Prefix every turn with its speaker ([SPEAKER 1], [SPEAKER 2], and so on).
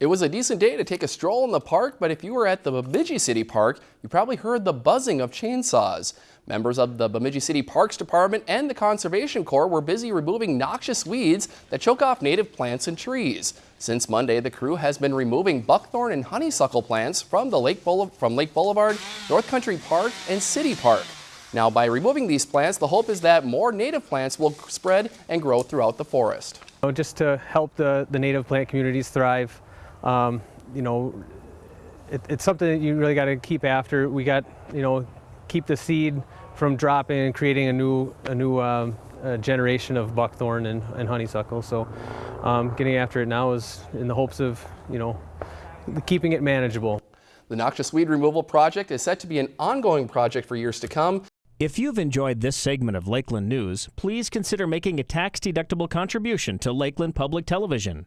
[SPEAKER 1] It was a decent day to take a stroll in the park, but if you were at the Bemidji City Park, you probably heard the buzzing of chainsaws. Members of the Bemidji City Parks Department and the Conservation Corps were busy removing noxious weeds that choke off native plants and trees. Since Monday, the crew has been removing buckthorn and honeysuckle plants from, the Lake, Boulevard, from Lake Boulevard, North Country Park, and City Park. Now, by removing these plants, the hope is that more native plants will spread and grow throughout the forest.
[SPEAKER 2] Just to help the, the native plant communities thrive, um, you know, it, it's something that you really got to keep after. We got, you know, keep the seed from dropping and creating a new, a new um, a generation of buckthorn and, and honeysuckle. So um, getting after it now is in the hopes of, you know, keeping it manageable.
[SPEAKER 1] The noxious weed removal project is set to be an ongoing project for years to come.
[SPEAKER 3] If you've enjoyed this segment of Lakeland News, please consider making a tax-deductible contribution to Lakeland Public Television.